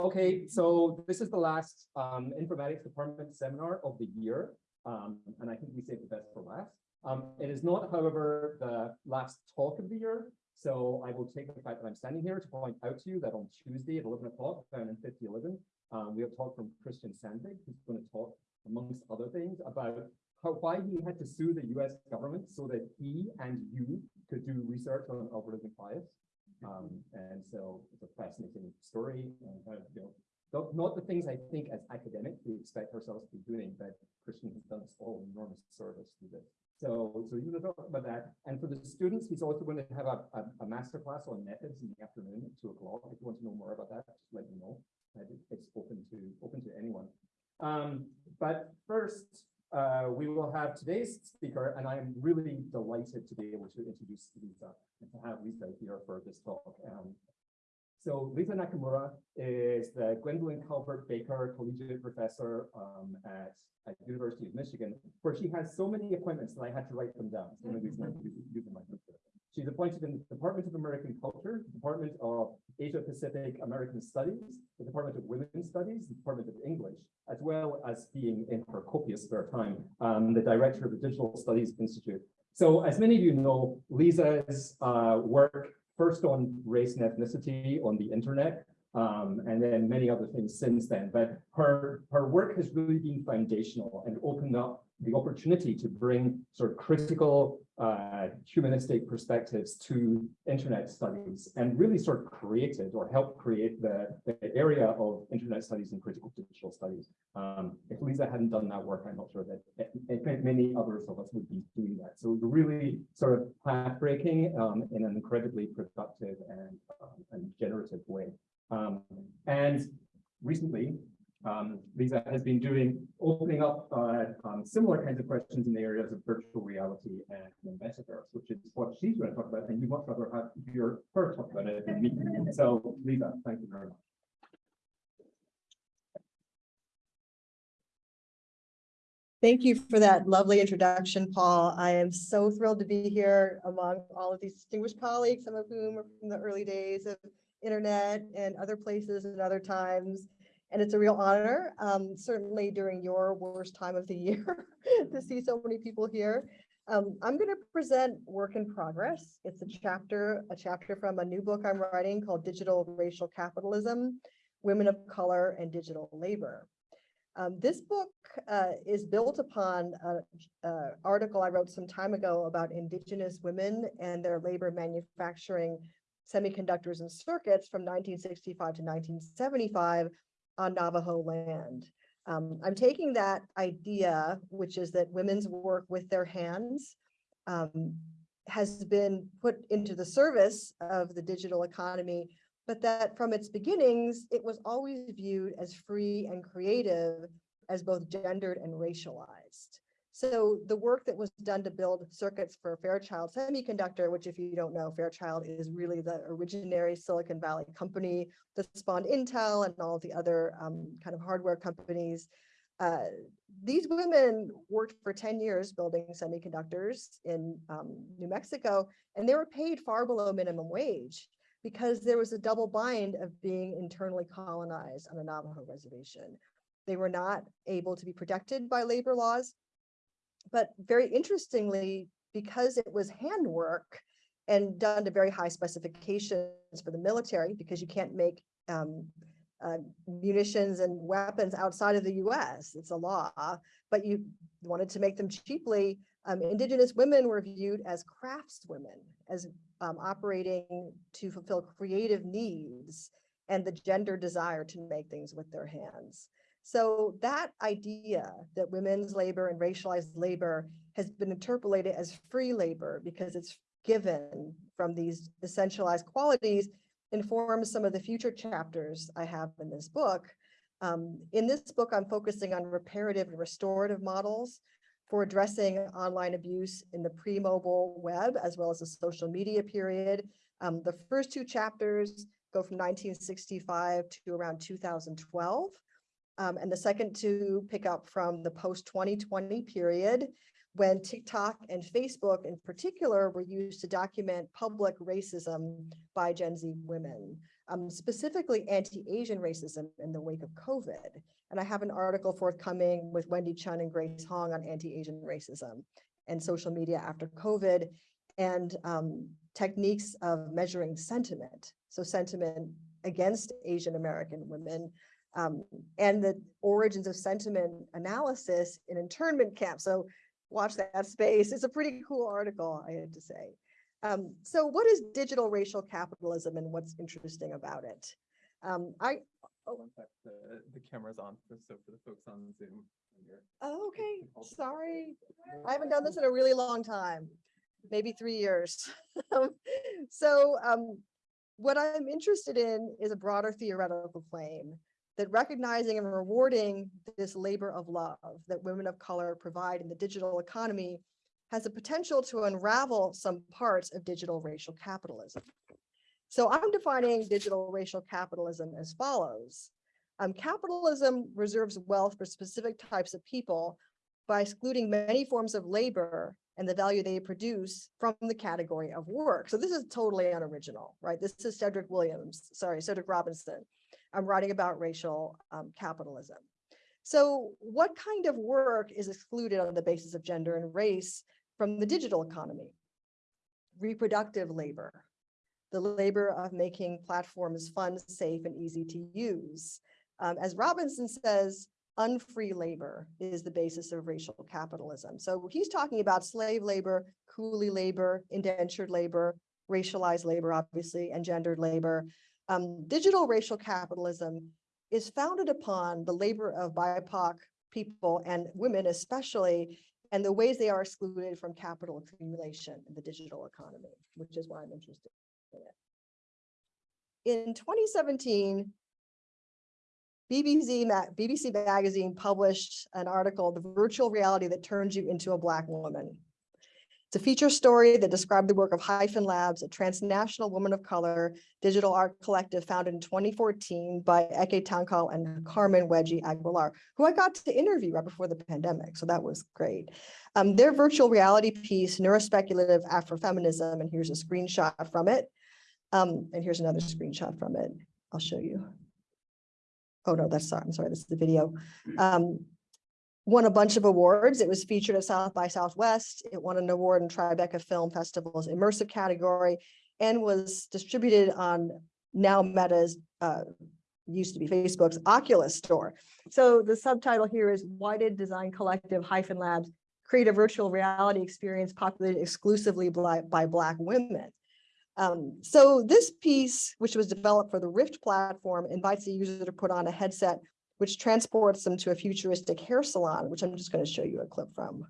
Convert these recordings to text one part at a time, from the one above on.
Okay, so this is the last um, informatics department seminar of the year. Um, and I think we saved the best for last. Um, it is not, however, the last talk of the year. So I will take the fact that I'm standing here to point out to you that on Tuesday at 11 o'clock, down in 5011, um, we have a talk from Christian Sandvig, who's going to talk, amongst other things, about how, why he had to sue the US government so that he and you could do research on algorithmic bias. Um, and so it's a fascinating story and kind of, you know, not, the things I think as academics we expect ourselves to be doing, but Christian has done us all enormous service through this. So, so going to talk about that. And for the students, he's also going to have a, a, a master class on methods in the afternoon at two o'clock. If you want to know more about that, just let me know. It's open to open to anyone. Um, but first, uh, we will have today's speaker, and I am really delighted to be able to introduce Lisa to have Lisa here for this talk. Um, so Lisa Nakamura is the Gwendolyn Calvert Baker Collegiate Professor um, at, at University of Michigan, where she has so many appointments that I had to write them down. So my She's appointed in the Department of American Culture, the Department of Asia Pacific American Studies, the Department of Women's Studies, the Department of English, as well as being in her copious spare time, um, the director of the Digital Studies Institute. So as many of you know, Lisa's uh, work first on race and ethnicity on the internet, um, and then many other things since then. But her, her work has really been foundational and opened up the opportunity to bring sort of critical uh, humanistic perspectives to internet studies and really sort of created or helped create the, the area of internet studies and critical digital studies. Um, if Lisa hadn't done that work, I'm not sure that many others of us would be doing that. So really sort of path-breaking um, in an incredibly productive and, um, and generative way. Um, and recently, um, Lisa has been doing, opening up uh, um, similar kinds of questions in the areas of virtual reality and the metaverse, which is what she's going to talk about, and you much rather have your her talk about it than me. So, Lisa, thank you very much. Thank you for that lovely introduction, Paul. I am so thrilled to be here among all of these distinguished colleagues, some of whom are from the early days of internet and other places and other times and it's a real honor, um, certainly during your worst time of the year to see so many people here. Um, I'm going to present work in progress. It's a chapter, a chapter from a new book I'm writing called Digital Racial Capitalism, Women of Color and Digital Labor. Um, this book uh, is built upon an article I wrote some time ago about indigenous women and their labor manufacturing semiconductors and circuits from 1965 to 1975 on Navajo land. Um, I'm taking that idea, which is that women's work with their hands um, has been put into the service of the digital economy, but that from its beginnings, it was always viewed as free and creative as both gendered and racialized. So the work that was done to build circuits for Fairchild Semiconductor, which if you don't know, Fairchild is really the originary Silicon Valley company that spawned Intel and all the other um, kind of hardware companies. Uh, these women worked for 10 years building semiconductors in um, New Mexico, and they were paid far below minimum wage because there was a double bind of being internally colonized on the Navajo reservation. They were not able to be protected by labor laws but very interestingly, because it was handwork and done to very high specifications for the military, because you can't make um, uh, munitions and weapons outside of the US, it's a law, but you wanted to make them cheaply. Um, indigenous women were viewed as craftswomen, as um, operating to fulfill creative needs and the gender desire to make things with their hands. So that idea that women's labor and racialized labor has been interpolated as free labor because it's given from these essentialized qualities informs some of the future chapters I have in this book. Um, in this book, I'm focusing on reparative and restorative models for addressing online abuse in the pre-mobile web, as well as the social media period. Um, the first two chapters go from 1965 to around 2012. Um, and the second to pick up from the post 2020 period when TikTok and Facebook in particular were used to document public racism by Gen Z women. um, specifically anti-Asian racism in the wake of COVID. And I have an article forthcoming with Wendy Chun and Grace Hong on anti-Asian racism and social media after COVID and um, techniques of measuring sentiment. So sentiment against Asian American women um, and the origins of sentiment analysis in internment camps. So watch that space. It's a pretty cool article, I have to say. Um, so what is digital racial capitalism and what's interesting about it? Um, I, oh, The, the camera's on, so for the folks on Zoom. oh, okay, sorry. I haven't done this in a really long time, maybe three years. So um, what I'm interested in is a broader theoretical claim that recognizing and rewarding this labor of love that women of color provide in the digital economy has the potential to unravel some parts of digital racial capitalism. So I'm defining digital racial capitalism as follows. Um, capitalism reserves wealth for specific types of people by excluding many forms of labor and the value they produce from the category of work. So this is totally unoriginal, right? This is Cedric Williams, sorry, Cedric Robinson. I'm writing about racial um, capitalism. So what kind of work is excluded on the basis of gender and race from the digital economy? Reproductive labor, the labor of making platforms fun, safe, and easy to use. Um, as Robinson says, unfree labor is the basis of racial capitalism. So he's talking about slave labor, coolie labor, indentured labor, racialized labor, obviously, and gendered labor. Um, digital racial capitalism is founded upon the labor of BIPOC people and women especially, and the ways they are excluded from capital accumulation in the digital economy, which is why I'm interested in it. In 2017, BBC, BBC Magazine published an article, The Virtual Reality That Turns You into a Black Woman. It's a feature story that described the work of Hyphen Labs, a transnational woman of color digital art collective founded in 2014 by Eke Tankal and Carmen Wedgie Aguilar, who I got to interview right before the pandemic. So that was great. Um, their virtual reality piece, Neurospeculative Afrofeminism, and here's a screenshot from it. Um, and here's another screenshot from it. I'll show you. Oh, no, that's, sorry, I'm sorry, this is the video. Um, won a bunch of awards. It was featured at South by Southwest. It won an award in Tribeca Film Festival's immersive category and was distributed on now Meta's, uh, used to be Facebook's Oculus store. So the subtitle here is Why did Design Collective hyphen Labs create a virtual reality experience populated exclusively by, by Black women? Um, so this piece, which was developed for the Rift platform, invites the user to put on a headset which transports them to a futuristic hair salon, which I'm just going to show you a clip from.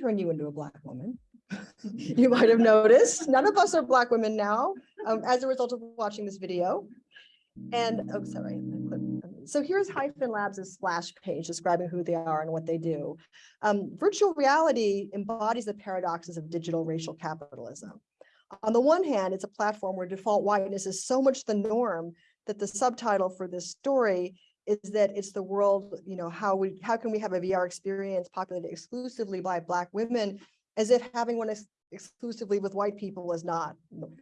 Turn you into a black woman. You might have noticed, none of us are black women now, um, as a result of watching this video. And, oh, sorry. So here's Hyphen Labs' splash page describing who they are and what they do. Um, virtual reality embodies the paradoxes of digital racial capitalism. On the one hand, it's a platform where default whiteness is so much the norm that the subtitle for this story is that it's the world, you know, how we, how can we have a VR experience populated exclusively by Black women as if having one ex- exclusively with white people is not,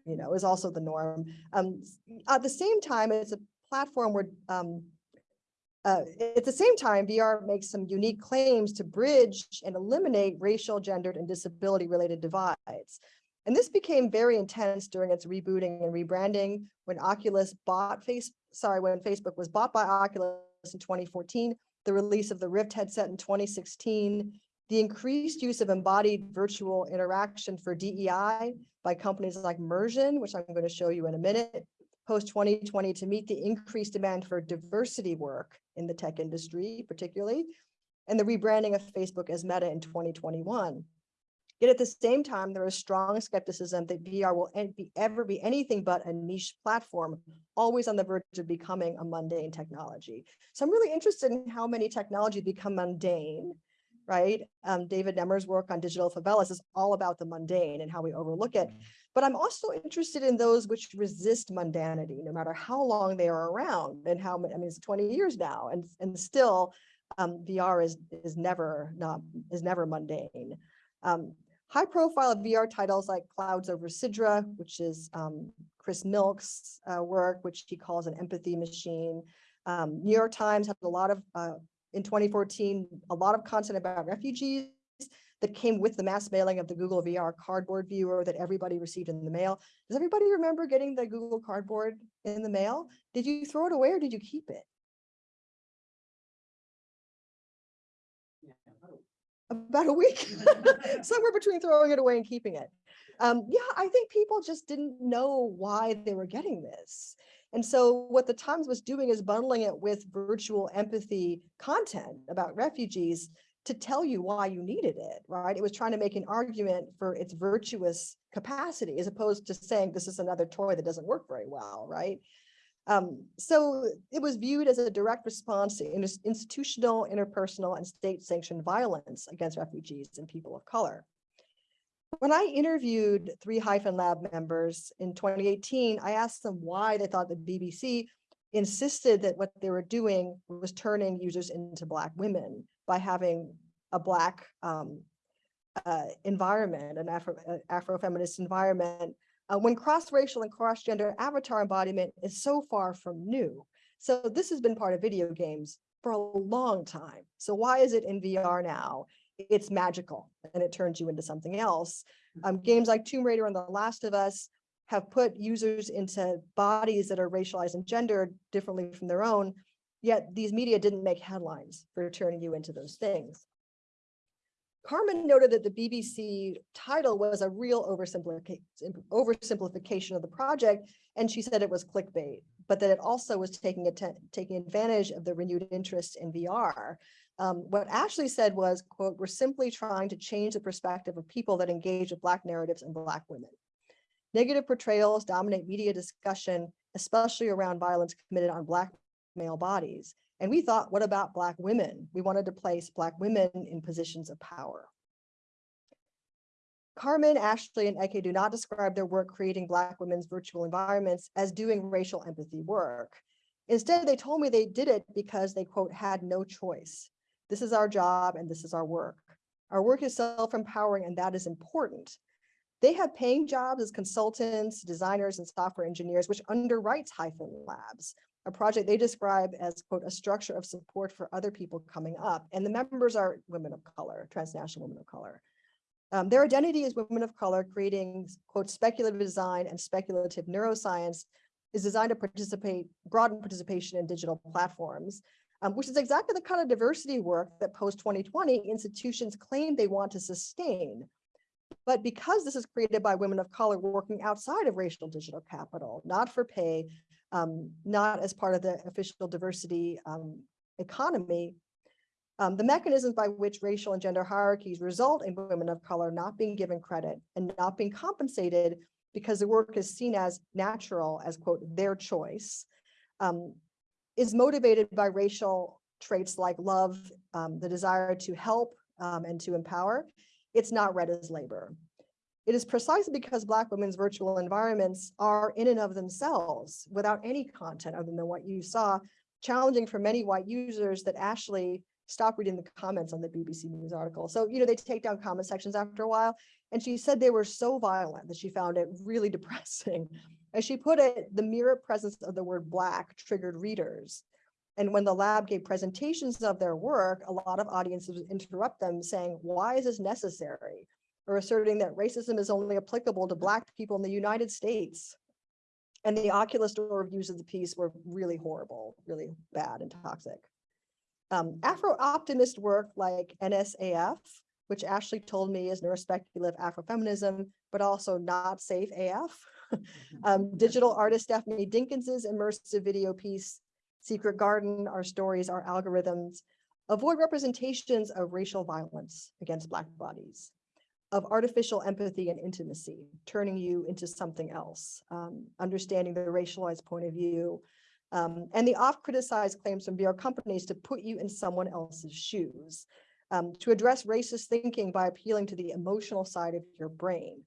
you know, is also the norm. Um, at the same time, it's a platform where, um, uh, at the same time, VR makes some unique claims to bridge and eliminate racial, gendered, and disability-related divides. And this became very intense during its rebooting and rebranding when Oculus bought face, sorry, when Facebook was bought by Oculus in 2014 the release of the Rift headset in 2016, the increased use of embodied virtual interaction for DEI by companies like Mursion, which I'm going to show you in a minute, post 2020 to meet the increased demand for diversity work in the tech industry, particularly, and the rebranding of Facebook as Meta in 2021. Yet at the same time, there is strong skepticism that VR will be, ever be anything but a niche platform, always on the verge of becoming a mundane technology. So I'm really interested in how many technologies become mundane, right? Um, David Nemer's work on digital favelas is all about the mundane and how we overlook it. But I'm also interested in those which resist mundanity, no matter how long they are around and how, I mean, it's 20 years now and, and still um, VR is, is never not, is never mundane. Um, high profile VR titles like Clouds Over Sidra, which is um, Chris Milk's uh, work, which he calls an empathy machine. Um, New York Times had a lot of, uh, in 2014, a lot of content about refugees that came with the mass mailing of the Google VR cardboard viewer that everybody received in the mail. Does everybody remember getting the Google cardboard in the mail? Did you throw it away or did you keep it? About a week, somewhere between throwing it away and keeping it. Um, yeah, I think people just didn't know why they were getting this. And so what the Times was doing is bundling it with virtual empathy content about refugees to tell you why you needed it, right? It was trying to make an argument for its virtuous capacity as opposed to saying this is another toy that doesn't work very well, right? Um, so it was viewed as a direct response to institutional, interpersonal, and state-sanctioned violence against refugees and people of color. When I interviewed three Hyphen Lab members in 2018, I asked them why they thought the BBC insisted that what they were doing was turning users into Black women by having a Black um, uh, environment, an Afro, uh, Afro-feminist environment uh, when cross-racial and cross-gender avatar embodiment is so far from new. So this has been part of video games for a long time. So why is it in VR now? It's magical and it turns you into something else. Um, games like Tomb Raider and The Last of Us have put users into bodies that are racialized and gendered differently from their own, yet these media didn't make headlines for turning you into those things. Carmen noted that the BBC title was a real oversimplification, of the project, and she said it was clickbait, but that it also was taking, taking advantage of the renewed interest in VR. Um, what Ashley said was, quote, we're simply trying to change the perspective of people that engage with Black narratives and Black women. Negative portrayals dominate media discussion, especially around violence committed on Black male bodies. And we thought, what about Black women? We wanted to place Black women in positions of power. Carmen, Ashley, and Eke do not describe their work creating Black women's virtual environments as doing racial empathy work. Instead, they told me they did it because they, quote, had no choice. This is our job and this is our work. Our work is self-empowering and that is important. They have paying jobs as consultants, designers, and software engineers, which underwrites Hyphen Labs, a project they describe as, quote, a structure of support for other people coming up. And the members are women of color, transnational women of color. Um, their identity as women of color, creating, quote, speculative design and speculative neuroscience is designed to participate, broaden participation in digital platforms, um, which is exactly the kind of diversity work that post-2020 institutions claim they want to sustain. But because this is created by women of color working outside of racial digital capital, not for pay, um, not as part of the official diversity um, economy, um, the mechanisms by which racial and gender hierarchies result in women of color not being given credit and not being compensated because the work is seen as natural, as quote, their choice, um, is motivated by racial traits like love, um, the desire to help um, and to empower. It's not read as labor. It is precisely because Black women's virtual environments are in and of themselves, without any content other than what you saw, challenging for many white users that Ashley stopped reading the comments on the BBC News article. So, you know, they take down comment sections after a while. And she said they were so violent that she found it really depressing. As she put it, the mere presence of the word Black triggered readers. And when the lab gave presentations of their work, a lot of audiences would interrupt them saying, why is this necessary? Or asserting that racism is only applicable to Black people in the United States. And the Oculus Store reviews of the piece were really horrible, really bad and toxic. Um, Afro-optimist work like NSAF, which Ashley told me is neurospeculative Afrofeminism, but also not safe AF. Um, digital artist Stephanie Dinkins's immersive video piece, Secret Garden, Our Stories, Our Algorithms, avoid representations of racial violence against Black bodies, of artificial empathy and intimacy, turning you into something else, um, understanding the racialized point of view, um, and the oft-criticized claims from VR companies to put you in someone else's shoes, um, to address racist thinking by appealing to the emotional side of your brain.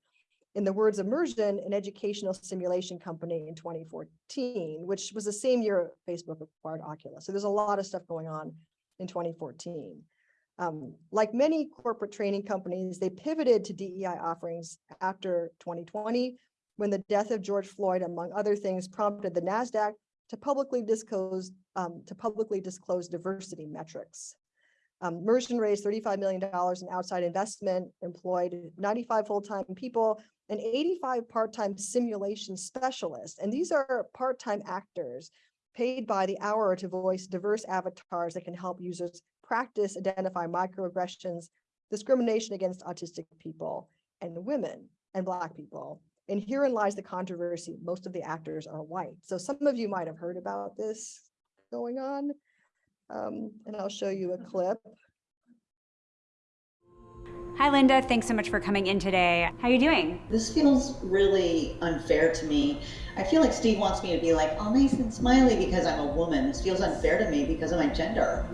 In the words of Mursion, an educational simulation company in 2014, which was the same year Facebook acquired Oculus. So there's a lot of stuff going on in 2014. Um, like many corporate training companies, they pivoted to DEI offerings after 2020, when the death of George Floyd, among other things, prompted the NASDAQ to publicly disclose, um, to publicly disclose diversity metrics. Um, Mursion raised $35 million in outside investment, employed 95 full-time people and 85 part-time simulation specialists. And these are part-time actors paid by the hour to voice diverse avatars that can help users practice, identify microaggressions, discrimination against autistic people and women and Black people. And herein lies the controversy. Most of the actors are white. So some of you might have heard about this going on. Um, and I'll show you a clip. Hi, Linda. Thanks so much for coming in today. How are you doing? This feels really unfair to me. I feel like Steve wants me to be like all nice and smiley because I'm a woman. This feels unfair to me because of my gender.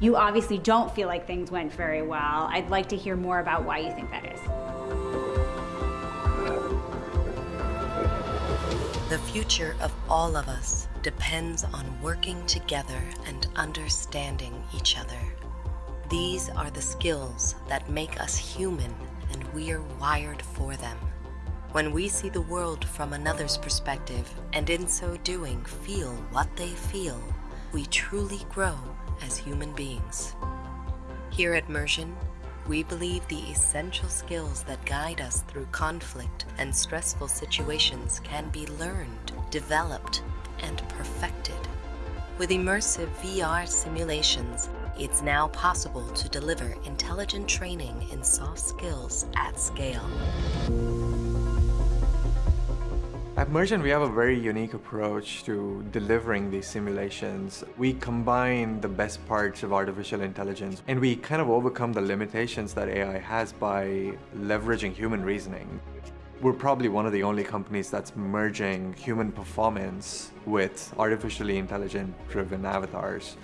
You obviously don't feel like things went very well. I'd like to hear more about why you think that is. The future of all of us depends on working together and understanding each other. These are the skills that make us human and we're wired for them. When we see the world from another's perspective and in so doing feel what they feel, we truly grow as human beings. Here at Mursion, we believe the essential skills that guide us through conflict and stressful situations can be learned, developed, and perfected. With immersive VR simulations, it's now possible to deliver intelligent training in soft skills at scale. At Mursion, we have a very unique approach to delivering these simulations. We combine the best parts of artificial intelligence and we kind of overcome the limitations that AI has by leveraging human reasoning. We're probably one of the only companies that's merging human performance with artificially intelligent driven avatars.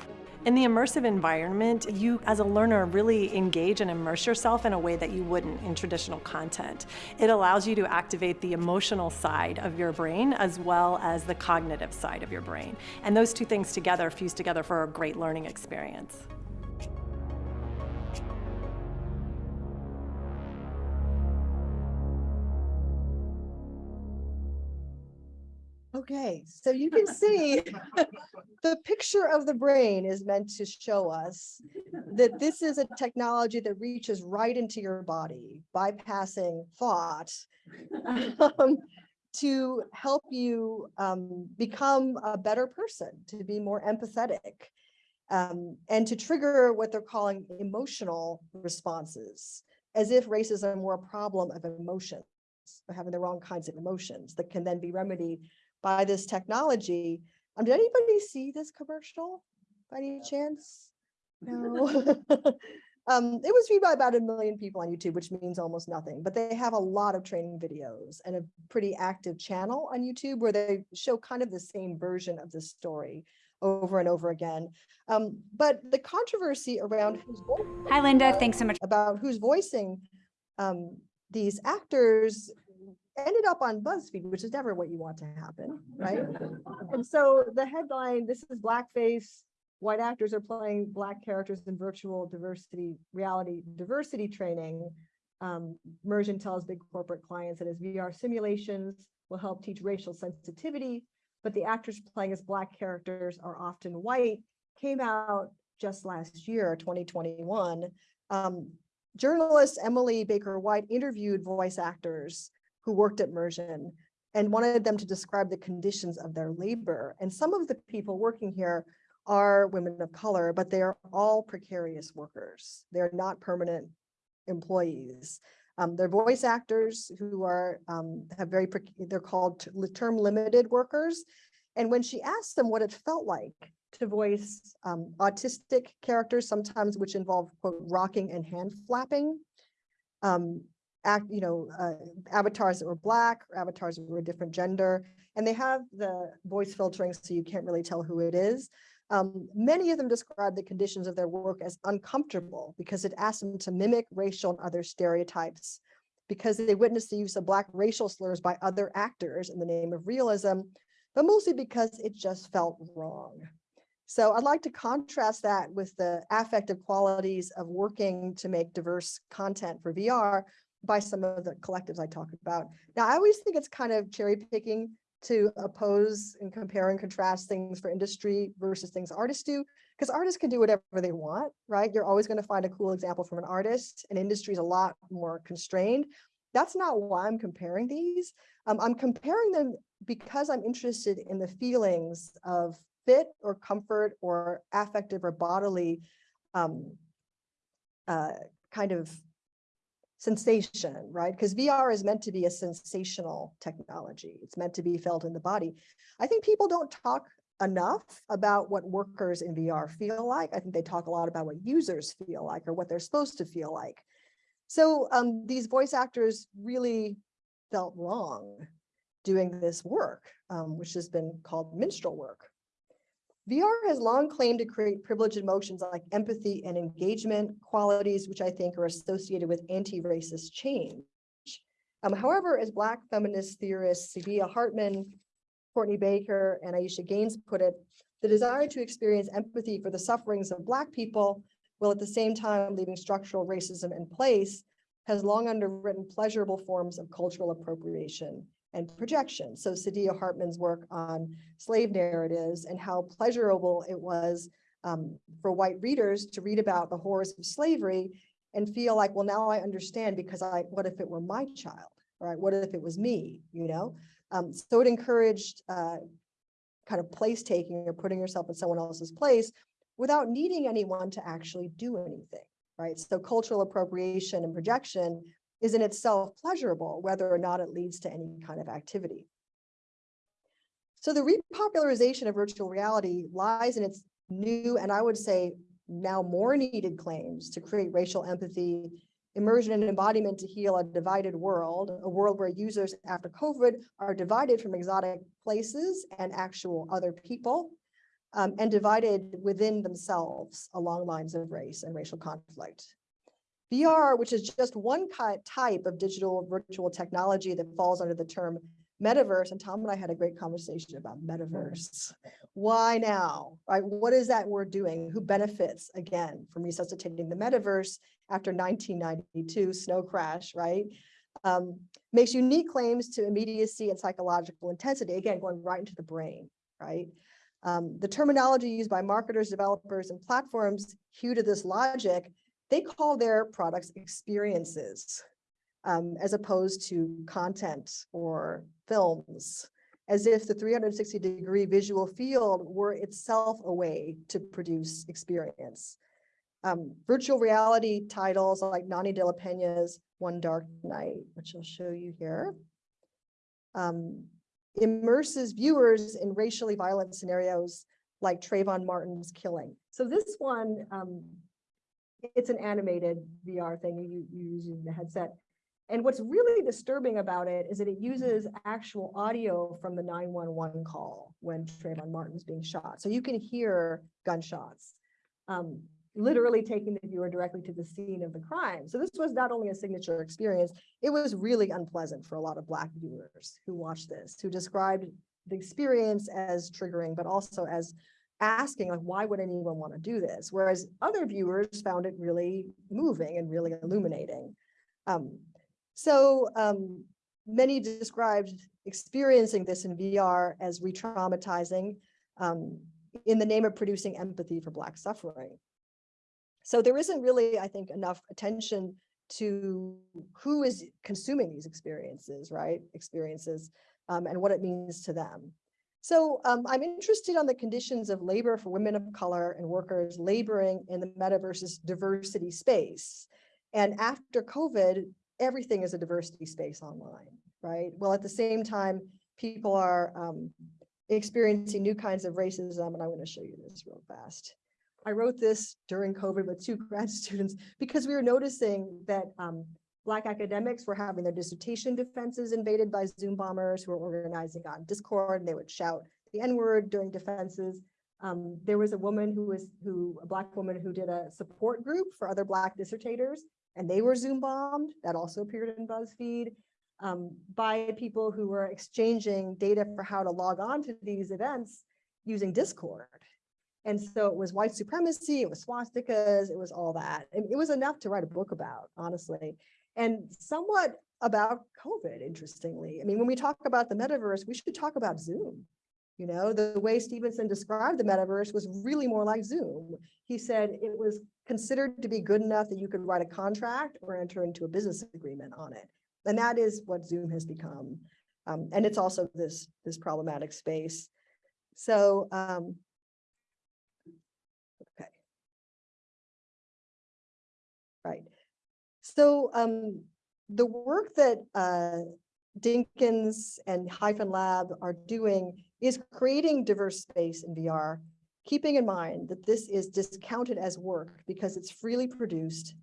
In the immersive environment, you as a learner really engage and immerse yourself in a way that you wouldn't in traditional content. It allows you to activate the emotional side of your brain as well as the cognitive side of your brain. And those two things together fuse together for a great learning experience. Okay, so you can see the picture of the brain is meant to show us that this is a technology that reaches right into your body, bypassing thought um, to help you um, become a better person, to be more empathetic, um, and to trigger what they're calling emotional responses, as if racism were a problem of emotions, having the wrong kinds of emotions that can then be remedied by this technology. Um, did anybody see this commercial by any chance? No. um, it was viewed by about a million people on YouTube, which means almost nothing, but they have a lot of training videos and a pretty active channel on YouTube where they show kind of the same version of the story over and over again. Um, but the controversy around who's Hi, Linda. Thanks so much. about who's voicing um, these actors ended up on BuzzFeed, which is never what you want to happen, right? and so the headline, this is blackface, white actors are playing black characters in virtual diversity, reality diversity training. Um, Mursion tells big corporate clients that his VR simulations will help teach racial sensitivity, but the actors playing as black characters are often white, came out just last year, 2021. Um, journalist Emily Baker White interviewed voice actors who worked at Mursion and wanted them to describe the conditions of their labor. And some of the people working here are women of color, but they are all precarious workers. They're not permanent employees. Um, they're voice actors who are, um, have very, they're called term limited workers. And when she asked them what it felt like to voice um, autistic characters, sometimes which involve quote, rocking and hand flapping, um, act, you know, uh, avatars that were black, or avatars that were a different gender, and they have the voice filtering so you can't really tell who it is. Um, many of them describe the conditions of their work as uncomfortable because it asked them to mimic racial and other stereotypes because they witnessed the use of black racial slurs by other actors in the name of realism, but mostly because it just felt wrong. So I'd like to contrast that with the affective qualities of working to make diverse content for VR by some of the collectives I talked about. Now, I always think it's kind of cherry picking to oppose and compare and contrast things for industry versus things artists do, because artists can do whatever they want, right? You're always going to find a cool example from an artist and industry is a lot more constrained. That's not why I'm comparing these. Um, I'm comparing them because I'm interested in the feelings of fit or comfort or affective or bodily um, uh, kind of sensation, right? Because VR is meant to be a sensational technology. It's meant to be felt in the body. I think people don't talk enough about what workers in VR feel like. I think they talk a lot about what users feel like or what they're supposed to feel like. So um, these voice actors really felt wrong doing this work, um, which has been called minstrel work. VR has long claimed to create privileged emotions like empathy and engagement qualities, which I think are associated with anti-racist change. Um, however, as Black feminist theorists Saidiya Hartman, Courtney Baker, and Alisha Gaines put it, the desire to experience empathy for the sufferings of Black people while at the same time leaving structural racism in place has long underwritten pleasurable forms of cultural appropriation and projection. So Saidiya Hartman's work on slave narratives and how pleasurable it was um, for white readers to read about the horrors of slavery and feel like, well, now I understand because I, what if it were my child, right? What if it was me, you know? Um, so it encouraged uh, kind of place taking or putting yourself in someone else's place without needing anyone to actually do anything, right? So cultural appropriation and projection is in itself pleasurable, whether or not it leads to any kind of activity. So the repopularization of virtual reality lies in its new, and I would say now more needed claims to create racial empathy, immersion and embodiment to heal a divided world, a world where users after COVID are divided from exotic places and actual other people, um, and divided within themselves along lines of race and racial conflict. VR, which is just one type of digital virtual technology that falls under the term metaverse, and Tom and I had a great conversation about metaverse. Why now, right? What is that word doing? Who benefits, again, from resuscitating the metaverse after 1992 snow crash, right? Um, makes unique claims to immediacy and psychological intensity, again, going right into the brain, right? Um, the terminology used by marketers, developers, and platforms hew to this logic they call their products experiences um, as opposed to content or films, as if the 360 degree visual field were itself a way to produce experience. Um, virtual reality titles like Nonny de la Peña's One Dark Night, which I'll show you here, um, immerses viewers in racially violent scenarios like Trayvon Martin's killing. So this one um, it's an animated VR thing you, you use the headset. And what's really disturbing about it is that it uses actual audio from the 911 call when Trayvon Martin's being shot. So you can hear gunshots, um, literally taking the viewer directly to the scene of the crime. So this was not only a signature experience, it was really unpleasant for a lot of Black viewers who watched this, who described the experience as triggering, but also as asking like, why would anyone want to do this? Whereas other viewers found it really moving and really illuminating. Um, so um, many described experiencing this in VR as re-traumatizing um, in the name of producing empathy for Black suffering. So there isn't really, I think, enough attention to who is consuming these experiences, right? Experiences. um, and what it means to them. So um, I'm interested on the conditions of labor for women of color and workers laboring in the metaverse's diversity space. And after COVID, everything is a diversity space online, right? Well, at the same time, people are um, experiencing new kinds of racism, and I'm going to show you this real fast. I wrote this during COVID with two grad students because we were noticing that um, Black academics were having their dissertation defenses invaded by Zoom bombers who were organizing on Discord and they would shout the N-word during defenses. Um, there was a woman who was who a black woman who did a support group for other black dissertators and they were Zoom bombed. That also appeared in BuzzFeed um, by people who were exchanging data for how to log on to these events using Discord. And so it was white supremacy, it was swastikas, it was all that. It was enough to write a book about, honestly and somewhat about COVID, interestingly. I mean, when we talk about the metaverse, we should talk about Zoom. You know, the way Stephenson described the metaverse was really more like Zoom. He said it was considered to be good enough that you could write a contract or enter into a business agreement on it. And that is what Zoom has become. Um, and it's also this, this problematic space. So, um, okay. Right. So um, the work that uh, Dinkins and Hyphen Lab are doing is creating diverse space in VR, keeping in mind that this is discounted as work because it's freely produced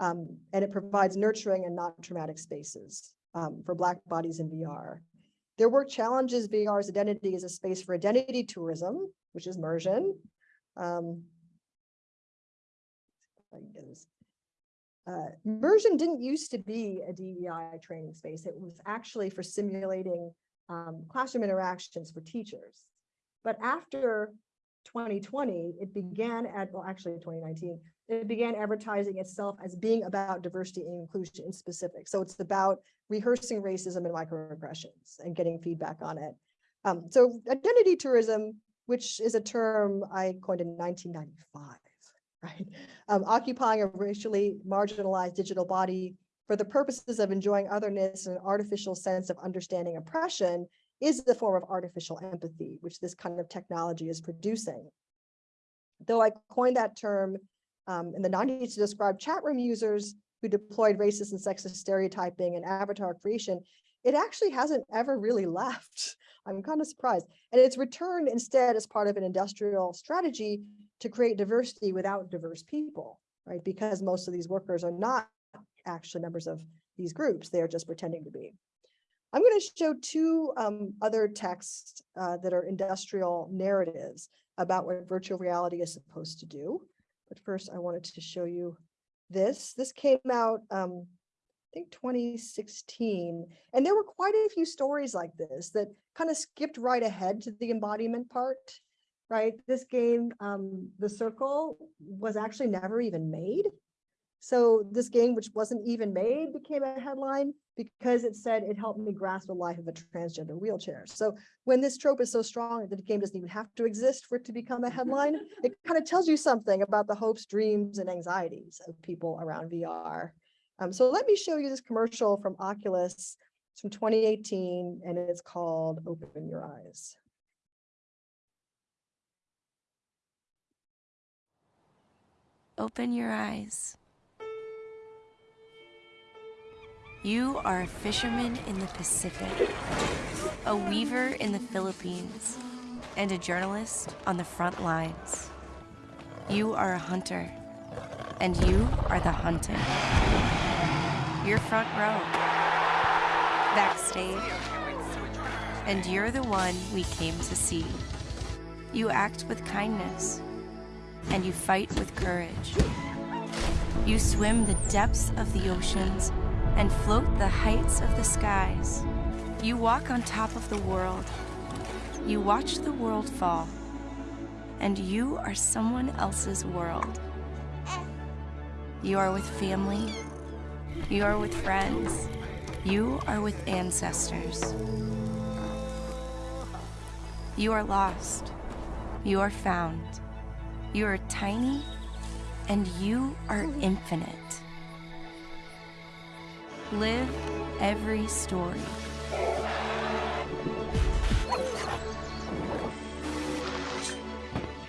um, and it provides nurturing and not traumatic spaces um, for Black bodies in VR. Their work challenges VR's identity as a space for identity tourism, which is immersion. Um, uh, Mursion didn't used to be a DEI training space. It was actually for simulating um, classroom interactions for teachers. But after 2020, it began at, well, actually 2019, it began advertising itself as being about diversity and inclusion in specific. So it's about rehearsing racism and microaggressions and getting feedback on it. Um, so identity tourism, which is a term I coined in 1995 right? Um, occupying a racially marginalized digital body for the purposes of enjoying otherness and an artificial sense of understanding oppression is the form of artificial empathy, which this kind of technology is producing. Though I coined that term um, in the 90s to describe chat room users who deployed racist and sexist stereotyping and avatar creation, it actually hasn't ever really left. I'm kind of surprised. And it's returned instead as part of an industrial strategy to create diversity without diverse people, right? Because most of these workers are not actually members of these groups, they are just pretending to be. I'm going to show two um, other texts uh, that are industrial narratives about what virtual reality is supposed to do. But first, I wanted to show you this. This came out, um, I think 2016, and there were quite a few stories like this that kind of skipped right ahead to the embodiment part right? This game, um, The Circle, was actually never even made. So this game, which wasn't even made, became a headline because it said it helped me grasp the life of a transgender wheelchair. So when this trope is so strong that the game doesn't even have to exist for it to become a headline, it kind of tells you something about the hopes, dreams, and anxieties of people around VR. Um, so let me show you this commercial from Oculus. It's from 2018, and it's called Open Your Eyes. Open your eyes. You are a fisherman in the Pacific, a weaver in the Philippines, and a journalist on the front lines. You are a hunter, and you are the hunted. You're front row, backstage, and you're the one we came to see. You act with kindness, and you fight with courage. You swim the depths of the oceans and float the heights of the skies. You walk on top of the world. You watch the world fall. And you are someone else's world. You are with family. You are with friends. You are with ancestors. You are lost. You are found. You are tiny and you are infinite. Live every story.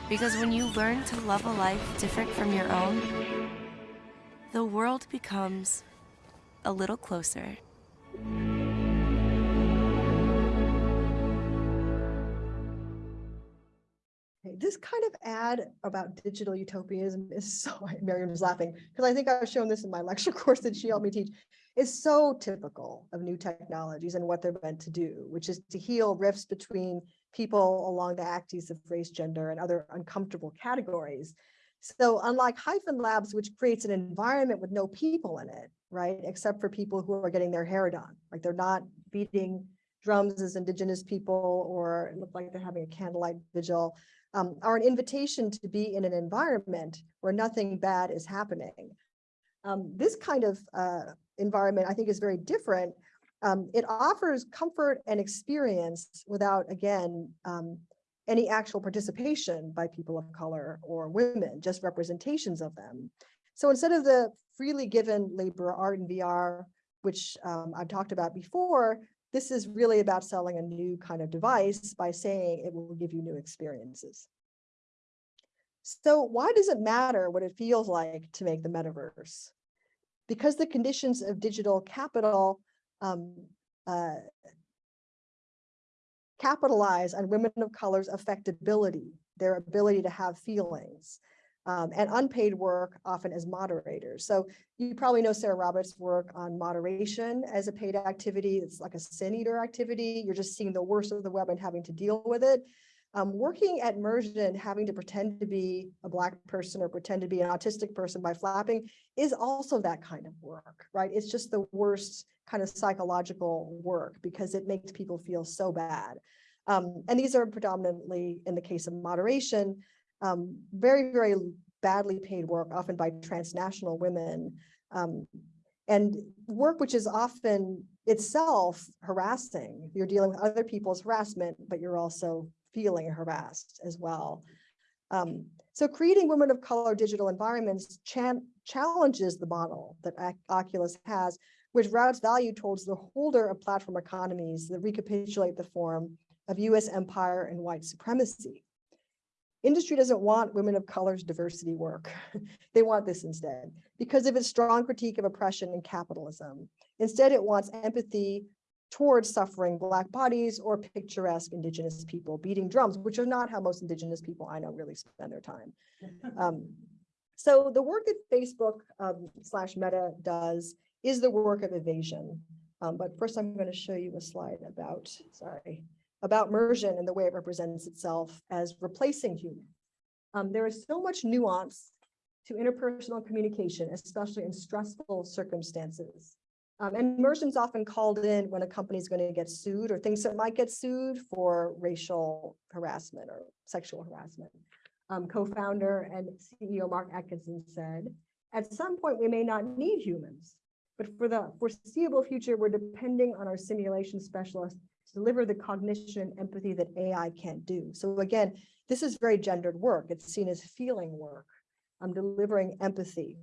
Because when you learn to love a life different from your own, the world becomes a little closer. This kind of ad about digital utopianism is so, Miriam is laughing, because I think I've shown this in my lecture course that she helped me teach, is so typical of new technologies and what they're meant to do, which is to heal rifts between people along the axes of race, gender, and other uncomfortable categories. So unlike Hyphen Labs, which creates an environment with no people in it, right, except for people who are getting their hair done, like they're not beating drums as indigenous people or it looked like they're having a candlelight vigil um, are an invitation to be in an environment where nothing bad is happening. Um, this kind of uh, environment, I think, is very different. Um, it offers comfort and experience without, again, um, any actual participation by people of color or women, just representations of them. So instead of the freely given labor art and VR, which um, I've talked about before, this is really about selling a new kind of device by saying it will give you new experiences. So why does it matter what it feels like to make the metaverse? Because the conditions of digital capital um, uh, capitalize on women of color's affectability, their ability to have feelings, um, and unpaid work often as moderators. So you probably know Sarah Roberts' work on moderation as a paid activity. It's like a sin eater activity. You're just seeing the worst of the web and having to deal with it. Um, working at Mursion, having to pretend to be a Black person or pretend to be an autistic person by flapping is also that kind of work, right? It's just the worst kind of psychological work because it makes people feel so bad. Um, and these are predominantly, in the case of moderation, um, very, very badly paid work, often by transnational women, um, and work which is often itself harassing. You're dealing with other people's harassment, but you're also feeling harassed as well. Um, so creating women of color digital environments challenges the model that Oculus has, which routes value towards the holder of platform economies that recapitulate the form of US empire and white supremacy. Industry doesn't want women of color's diversity work. they want this instead because of its strong critique of oppression and capitalism. Instead, it wants empathy towards suffering Black bodies or picturesque Indigenous people beating drums, which are not how most Indigenous people I know really spend their time. Um, so the work that Facebook um, slash Meta does is the work of evasion. Um, but first, I'm going to show you a slide about, sorry, about Mursion and the way it represents itself as replacing human. Um, there is so much nuance to interpersonal communication, especially in stressful circumstances. Um, and Mursion's often called in when a company is going to get sued or thinks it might get sued for racial harassment or sexual harassment. Um, Co-founder and CEO Mark Atkinson said, at some point we may not need humans, but for the foreseeable future, we're depending on our simulation specialists deliver the cognition and empathy that AI can't do. So again, this is very gendered work. It's seen as feeling work. I'm delivering empathy.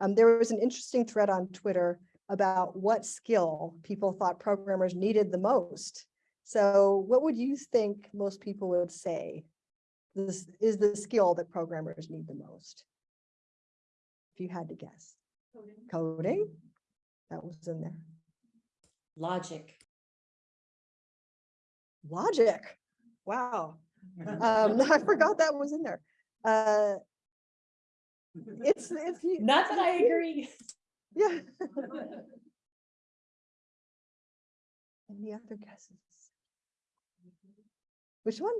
Um, there was an interesting thread on Twitter about what skill people thought programmers needed the most. So what would you think most people would say this is the skill that programmers need the most? If you had to guess. Coding. Coding? That was in there. Logic. Logic. Wow. Um, I forgot that was in there. Uh, it's it's not that I agree. Yeah. Any other guesses? Which one?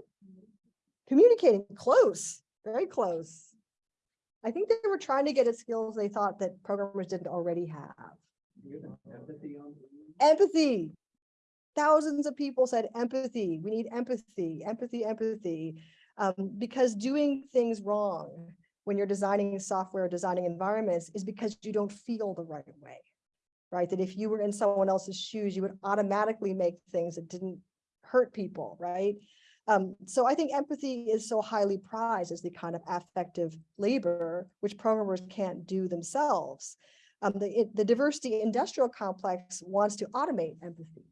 Communicating, close, very close. I think they were trying to get at skills they thought that programmers didn't already have. Empathy. Empathy. Thousands of people said empathy. We need empathy, empathy, empathy. Um, because doing things wrong when you're designing software, designing environments is because you don't feel the right way, right? That if you were in someone else's shoes, you would automatically make things that didn't hurt people, right? Um, so I think empathy is so highly prized as the kind of affective labor, which programmers can't do themselves. Um, the, the diversity industrial complex wants to automate empathy,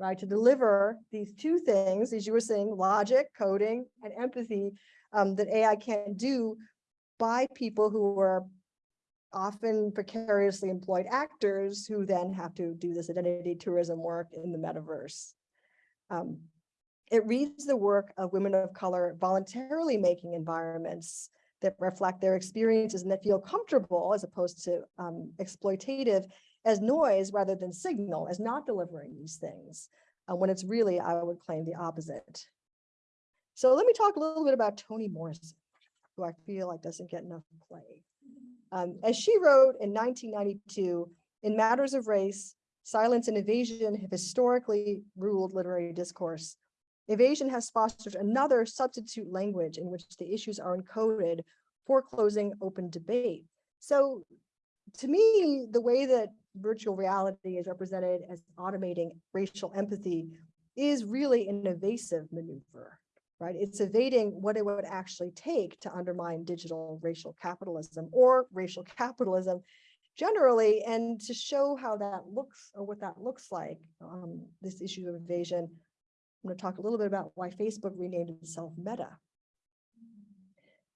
right? To deliver these two things, as you were saying, logic, coding, and empathy um, that AI can't do by people who are often precariously employed actors who then have to do this identity tourism work in the metaverse. Um, it reads the work of women of color voluntarily making environments that reflect their experiences and that feel comfortable as opposed to um, exploitative as noise rather than signal, as not delivering these things, uh, when it's really, I would claim, the opposite. So let me talk a little bit about Toni Morrison, who I feel like doesn't get enough play. Um, as she wrote in 1992, in matters of race, silence and evasion have historically ruled literary discourse. Evasion has fostered another substitute language in which the issues are encoded, foreclosing open debate. So to me, the way that virtual reality is represented as automating racial empathy is really an evasive maneuver, right? It's evading what it would actually take to undermine digital racial capitalism or racial capitalism generally, and to show how that looks or what that looks like, um, this issue of evasion. I'm going to talk a little bit about why Facebook renamed itself Meta.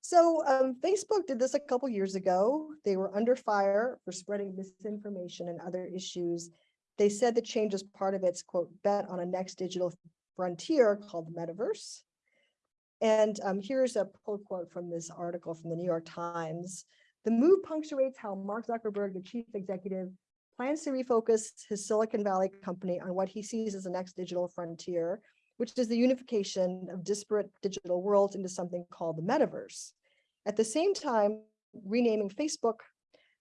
So um, Facebook did this a couple years ago. They were under fire for spreading misinformation and other issues. They said the change is part of its quote, bet on a next digital frontier called the metaverse. And um, here's a pull quote from this article from the New York Times. The move punctuates how Mark Zuckerberg, the chief executive, plans to refocus his Silicon Valley company on what he sees as the next digital frontier, which is the unification of disparate digital worlds into something called the metaverse. At the same time, renaming Facebook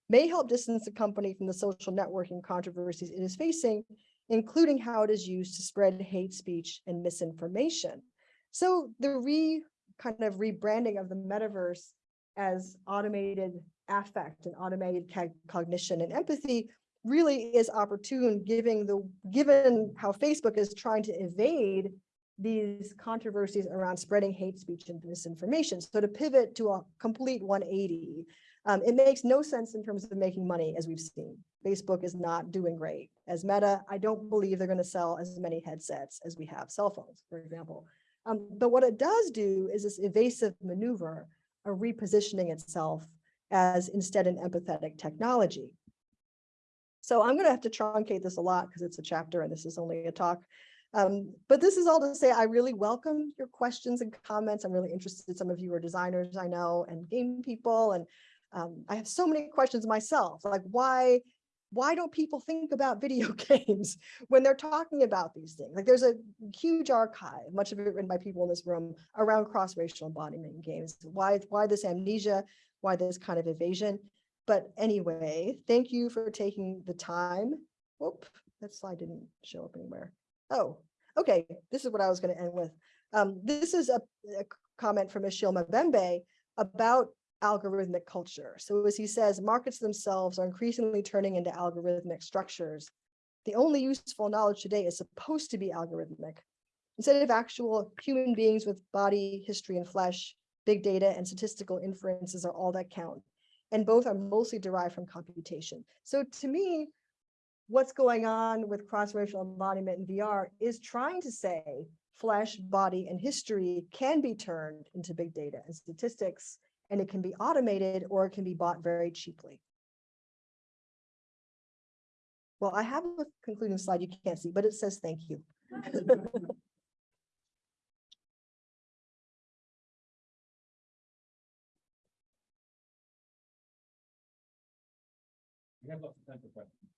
may help distance the company from the social networking controversies it is facing, including how it is used to spread hate speech and misinformation. So the re kind of rebranding of the metaverse as automated affect and automated cognition and empathy really is opportune given the given how Facebook is trying to evade these controversies around spreading hate speech and misinformation. So to pivot to a complete 180, um, it makes no sense in terms of making money as we've seen. Facebook is not doing great. As Meta, I don't believe they're going to sell as many headsets as we have cell phones, for example. Um, but what it does do is this evasive maneuver of repositioning itself as instead an empathetic technology. So I'm going to have to truncate this a lot because it's a chapter and this is only a talk. Um, but this is all to say, I really welcome your questions and comments. I'm really interested. Some of you are designers, I know, and game people. And um, I have so many questions myself, like why, why don't people think about video games when they're talking about these things? Like there's a huge archive, much of it written by people in this room around cross-racial embodiment in games. Why, why this amnesia? Why this kind of evasion? But anyway, thank you for taking the time. Whoop, that slide didn't show up anywhere. Oh, okay. This is what I was going to end with. Um, this is a, a comment from Achille Mbembe about algorithmic culture. So as he says, markets themselves are increasingly turning into algorithmic structures. The only useful knowledge today is supposed to be algorithmic. Instead of actual human beings with body, history, and flesh, big data and statistical inferences are all that count. And both are mostly derived from computation. So to me, what's going on with cross-racial embodiment in VR is trying to say flesh, body, and history can be turned into big data and statistics, and it can be automated or it can be bought very cheaply. Well, I have a concluding slide you can't see, but it says thank you. We have lots of time for questions.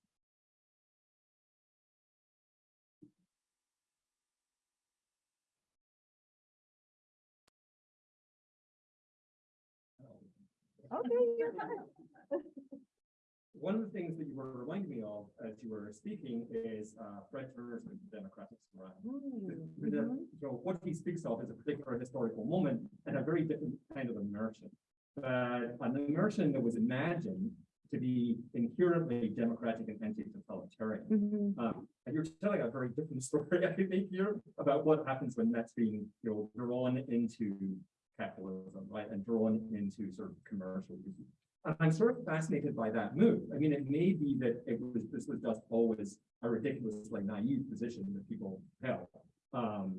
Okay, you're fine. One of the things that you were reminding me of as you were speaking is uh, Fred Turner's democratic Surround. Mm, The- So what he speaks of is a particular historical moment and a very different kind of immersion. But an immersion that was imagined to be inherently democratic and anti-totalitarian. mhm. Um, and you're telling a very different story, I think, here about what happens when that's being, you know, drawn into capitalism, right, and drawn into sort of commercial use. And I'm sort of fascinated by that move. I mean, it may be that it was this was just always a ridiculously naive position that people held. Um,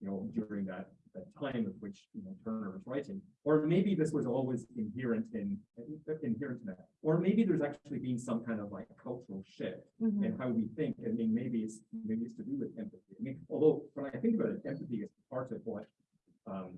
you know, during that, that time of which, you know, Turner was writing. Or maybe this was always inherent in, inherent in that. Or maybe there's actually been some kind of like cultural shift Mhm. in how we think. I mean, maybe it's, maybe it's to do with empathy. I mean, although when I think about it, empathy is part of what, um,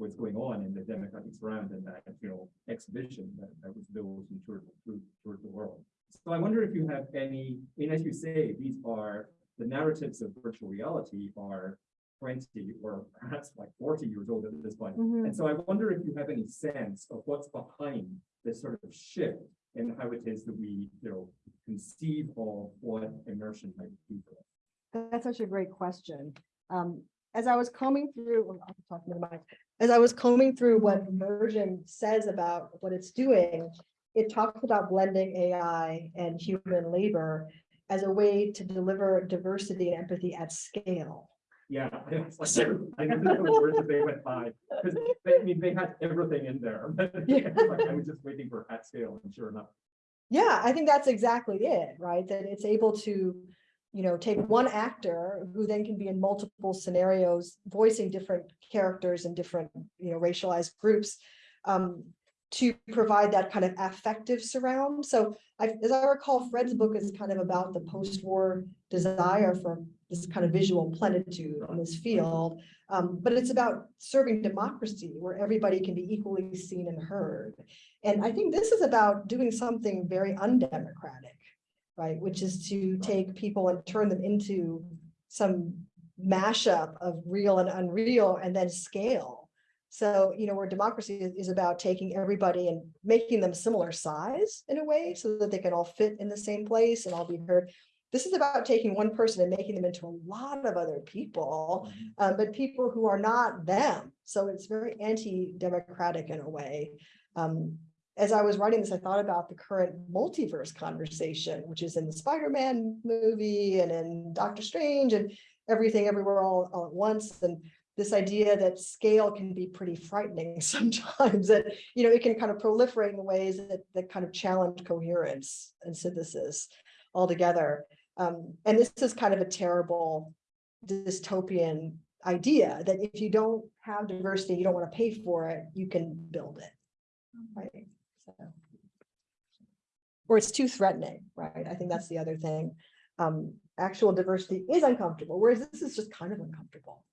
was going on in the democratic surround and that, you know, exhibition that, that was built and toured, through, toured the world. So I wonder if you have any, I mean, as you say, these are, the narratives of virtual reality are twenty or perhaps like forty years old at this point. Mhm. And so I wonder if you have any sense of what's behind this sort of shift in how it is that we, you know, conceive of what immersion might be for us. That's such a great question. Um, as I was combing through, well, I'll talk to the mic. As I was combing through what Mursion says about what it's doing, it talks about blending AI and human labor as a way to deliver diversity and empathy at scale. Yeah, I like, I the words that they went by, because they, I mean, they had everything in there. Yeah. like, I was just waiting for at scale, and sure enough. Yeah, I think that's exactly it, right? That it's able to, you know, take one actor who then can be in multiple scenarios, voicing different characters and different, you know, racialized groups. Um, to provide that kind of affective surround. So I, as I recall, Fred's book is kind of about the post-war desire for this kind of visual plenitude on this field. Um, but it's about serving democracy where everybody can be equally seen and heard. And I think this is about doing something very undemocratic, right? Which is to take people and turn them into some mashup of real and unreal and then scale. So, you know, where democracy is, is about taking everybody and making them similar size in a way so that they can all fit in the same place and all be heard. This is about taking one person and making them into a lot of other people, um, but people who are not them. So it's very anti-democratic in a way. Um, as I was writing this, I thought about the current multiverse conversation, which is in the Spider-Man movie and in Doctor Strange and everything everywhere all, all at once. And this idea that scale can be pretty frightening sometimes, that, you know, it can kind of proliferate in ways that, that kind of challenge coherence and synthesis altogether. Um, and this is kind of a terrible dystopian idea that if you don't have diversity, you don't want to pay for it, you can build it. Right. So. Or it's too threatening, right? I think that's the other thing. Um, actual diversity is uncomfortable, whereas this is just kind of uncomfortable.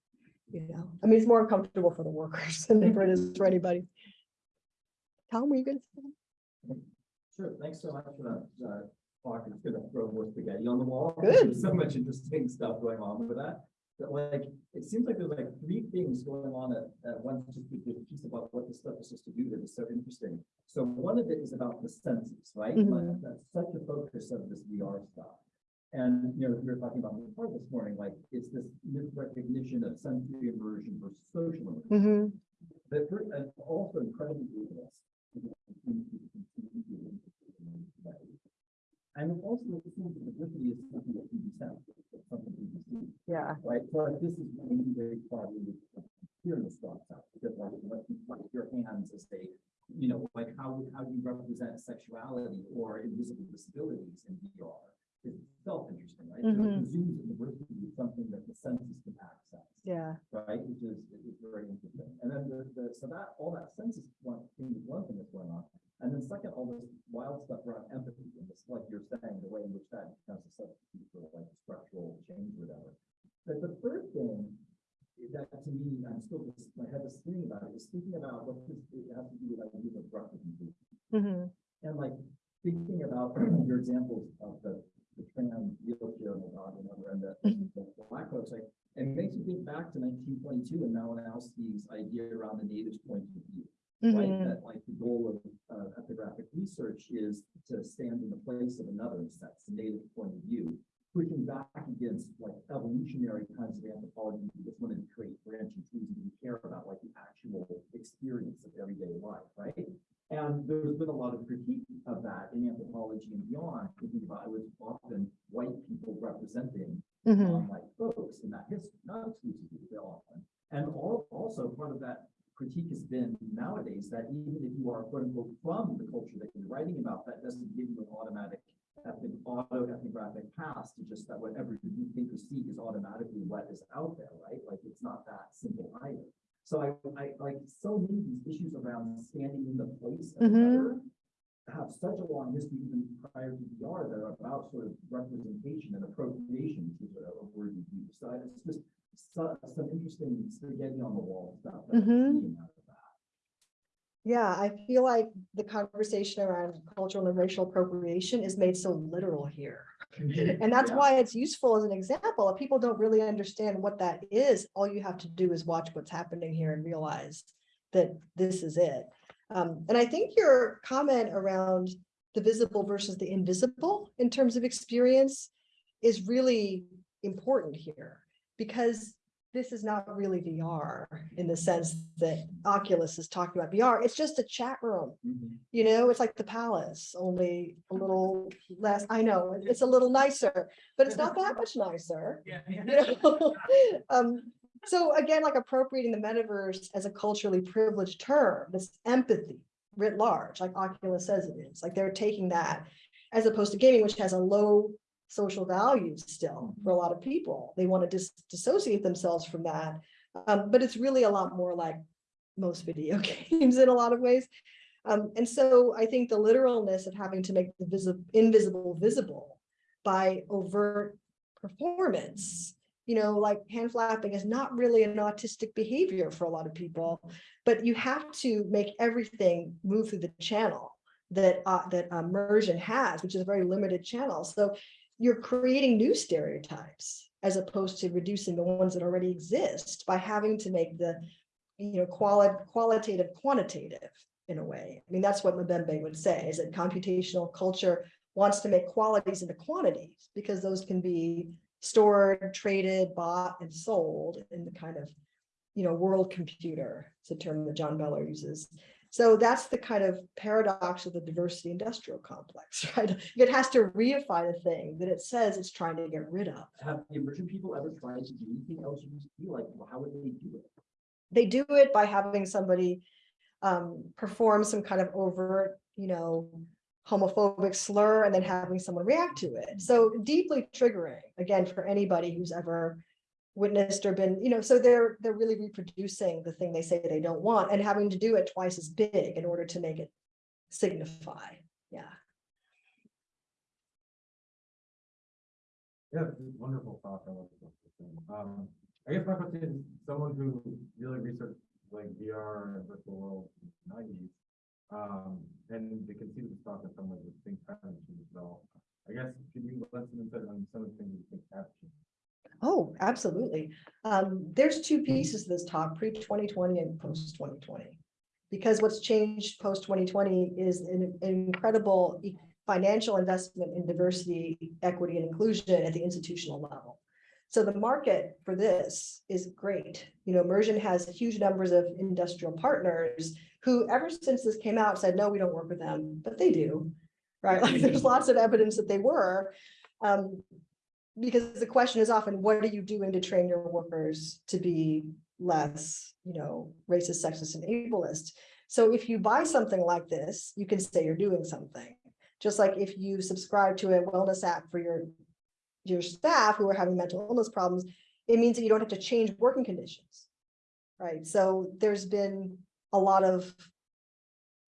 You know, I mean, it's more uncomfortable for the workers than it is for anybody. Tom, were you gonna say? Sure, thanks so much for that, uh, talk. It's good to throw more spaghetti on the wall. Good. There's So much interesting stuff going on with that. But like, it seems like there's like three things going on at, at once, just the piece about what this stuff is supposed to do that is so interesting. So one of it is about the senses, right? Mhm. Like, that's such a focus of this VR stuff. And, you know, we were talking about the part this morning, like, it's this misrecognition of sensory immersion versus social immersion. Mhm. But for- and also incredibly rigorous. And also it seems that diversity is something that can be sent, it's something that can be seen, Yeah. right? So this is really very far really hearing the thoughts out, because like, like, like your hands as they, you know, like how, how do you represent sexuality or invisible disabilities in VR? Is itself interesting, right? So Mhm. it presumes that diversity is something that the senses can access Yeah. right, which is, is very interesting. And then the, the, so that, all that sense is one thing, is one thing that's going on. And then second, all this wild stuff around empathy, and this, like you're saying, the way in which that becomes a substitute for like structural change or whatever. But the third thing that to me, I'm still just, my head is thinking about it, is thinking about what this, it has to do with ideas of representation. Mhm. And like thinking about your examples of the, the trans wheelchair and the dog and whatever, and the, the black folks, like, it makes me think back to nineteen twenty-two and Malinowski's idea around the native's point of view. Right, Mhm. that like the goal of uh, ethnographic research is to stand in the place of another, that's the native point of view. Pushing back against like evolutionary kinds of anthropology, we just wanted to create branching trees and we care about like the actual experience of everyday life, right? And there's been a lot of critique of that and beyond, thinking about it was often white people representing Mhm. um, like folks in that history, not exclusively, but often. And all, also part of that critique has been nowadays that even if you are quote unquote from the culture that you're writing about, that doesn't give you an automatic ethnic, auto ethnographic past to just that whatever you think or see is automatically what is out there, right? Like it's not that simple. Either. So I, I, like, so many of these issues around standing in the place of Mhm. another have such a long history even prior to VR that are about sort of representation and appropriation, which is a word we use. So it's just so- some interesting spaghetti on the wall stuff. that I'm Mhm. seeing out of that. Yeah, I feel like the conversation around cultural and racial appropriation is made so literal here. And that's Yeah. why it's useful as an example. If people don't really understand what that is, all you have to do is watch what's happening here and realize that this is it. Um, and I think your comment around the visible versus the invisible in terms of experience is really important here because this is not really VR in the sense that Oculus is talking about VR. It's just a chat room. Mhm. You know, it's like the palace, only a little less, I know, it's a little nicer, but it's not that much nicer. you know? Um, so again, like appropriating the metaverse as a culturally privileged term, this empathy writ large, like Oculus says it is, like they're taking that as opposed to gaming, which has a low social value still for a lot of people. They want to dis- dissociate themselves from that. Um, but it's really a lot more like most video games in a lot of ways. Um, and so I think the literalness of having to make the visible, invisible visible by overt performance, you know, like hand flapping is not really an autistic behavior for a lot of people, but you have to make everything move through the channel that uh, that Mursion has, which is a very limited channel. So you're creating new stereotypes as opposed to reducing the ones that already exist by having to make the you know, quali qualitative, quantitative in a way. I mean, that's what Mbembe would say, is that computational culture wants to make qualities into quantities because those can be stored, traded, bought, and sold in the kind of, you know, world computer. It's a term that John Beller uses. So that's the kind of paradox of the diversity industrial complex, right? It has to reify the thing that it says it's trying to get rid of. Have the Mursion people ever tried to do anything else? You like, well, how would they do it? they do it by having somebody um, perform some kind of overt, you know, homophobic slur and then having someone react to it. So deeply triggering, again, for anybody who's ever witnessed or been, you know, so they're they're really reproducing the thing they say they don't want and having to do it twice as big in order to make it signify. Yeah. Yeah, wonderful talk. I love. Um, I guess my question is, someone who really researched like VR and virtual world in the nineties, um, and they can see this talk in some ways with things happening as well. I guess, could you let some insight on some of the things you think have changed? Oh, absolutely. Um, there's two pieces to this talk, pre-2020 and post-2020. Because what's changed post-2020 is an an incredible financial investment in diversity, equity, and inclusion at the institutional level. So the market for this is great. You know, Mursion has huge numbers of industrial partners who ever since this came out said, no, we don't work with them, but they do. Right? Like there's lots of evidence that they were. Um, because the question is often, what are you doing to train your workers to be less, you know, racist, sexist, and ableist? So if you buy something like this, you can say you're doing something. Just like if you subscribe to a wellness app for your, your staff who are having mental illness problems, it means that you don't have to change working conditions. Right? So there's been a lot of